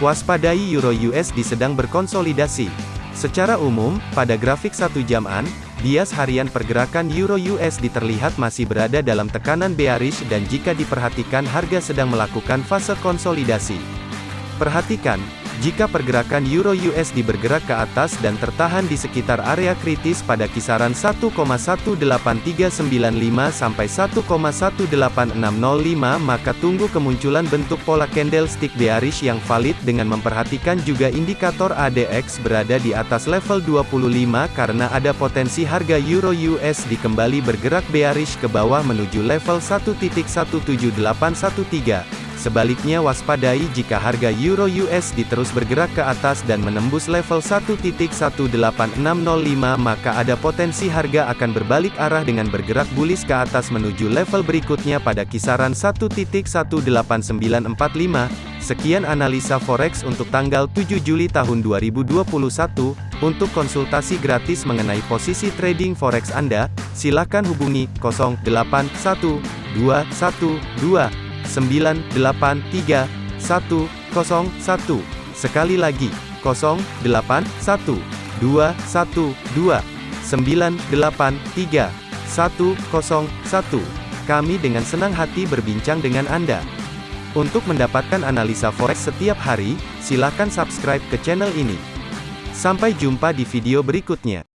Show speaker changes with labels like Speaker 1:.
Speaker 1: Waspadai Euro USD sedang berkonsolidasi. Secara umum, pada grafik satu jaman, bias harian pergerakan Euro USD terlihat masih berada dalam tekanan bearish dan jika diperhatikan harga sedang melakukan fase konsolidasi. Perhatikan, jika pergerakan Euro USD bergerak ke atas dan tertahan di sekitar area kritis pada kisaran 1,18395 sampai 1,18605 maka tunggu kemunculan bentuk pola candlestick bearish yang valid dengan memperhatikan juga indikator ADX berada di atas level 25 karena ada potensi harga Euro USD kembali bergerak bearish ke bawah menuju level 1.17813. Sebaliknya waspadai jika harga Euro USD terus bergerak ke atas dan menembus level 1.18605 maka ada potensi harga akan berbalik arah dengan bergerak bullish ke atas menuju level berikutnya pada kisaran 1.18945. Sekian analisa forex untuk tanggal 7 Juli tahun 2021. Untuk konsultasi gratis mengenai posisi trading forex Anda, silakan hubungi 081212 983 101. Sekali lagi, 081 212 983 101. Kami dengan senang hati berbincang dengan Anda. Untuk mendapatkan analisa forex setiap hari, silakan subscribe ke channel ini. Sampai jumpa di video berikutnya.